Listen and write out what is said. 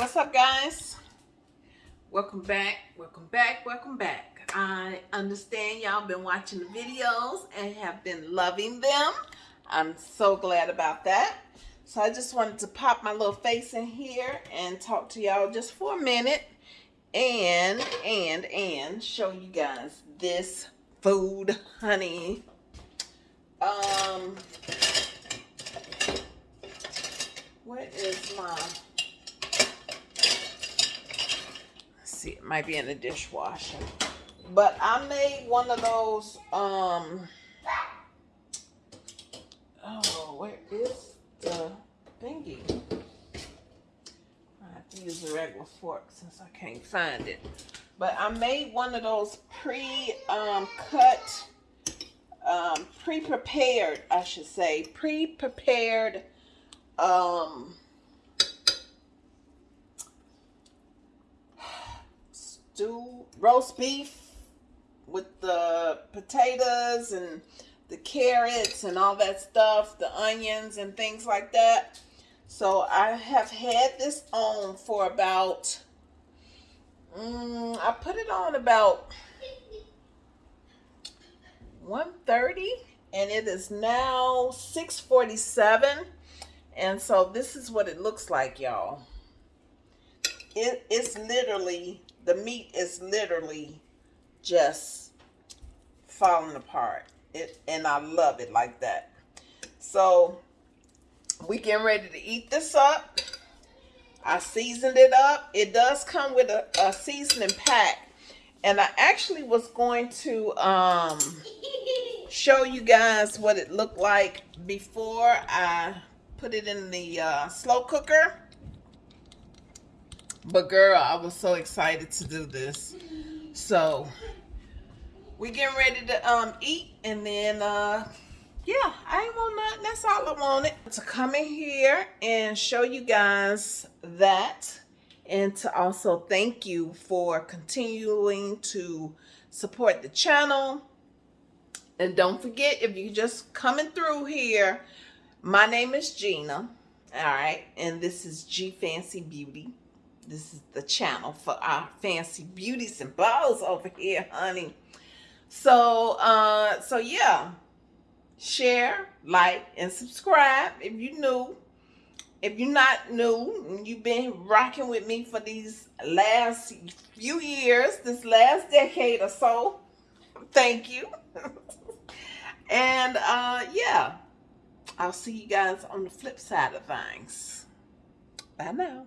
what's up guys? Welcome back welcome back welcome back. I understand y'all been watching the videos and have been loving them. I'm so glad about that. So i just wanted to pop my little face in here and talk to y'all just for a minute and and and show you guys this food honey. Um what is my see, it might be in the dishwasher. But I made one of those, um, oh, where is the thingy? I have to use a regular fork since I can't find it. But I made one of those pre-cut, um, um, pre-prepared, I should say, pre-prepared, um, stew, roast beef with the potatoes and the carrots and all that stuff, the onions and things like that. So I have had this on for about, um, I put it on about 1.30 and it is now 6.47 and so this is what it looks like y'all. It, it's literally the meat is literally just falling apart. It and I love it like that. So we getting ready to eat this up. I seasoned it up. It does come with a, a seasoning pack. And I actually was going to um, show you guys what it looked like before I put it in the uh, slow cooker. But girl, I was so excited to do this. So we getting ready to um eat and then uh yeah, I ain't want nothing. That's all I wanted. To come in here and show you guys that and to also thank you for continuing to support the channel. And don't forget, if you're just coming through here, my name is Gina. All right. And this is G Fancy Beauty. This is the channel for our fancy beauties and balls over here, honey. So, uh, so yeah, share, like, and subscribe if you new. If you're not new, you've been rocking with me for these last few years, this last decade or so. Thank you. and uh, yeah, I'll see you guys on the flip side of things. Bye now.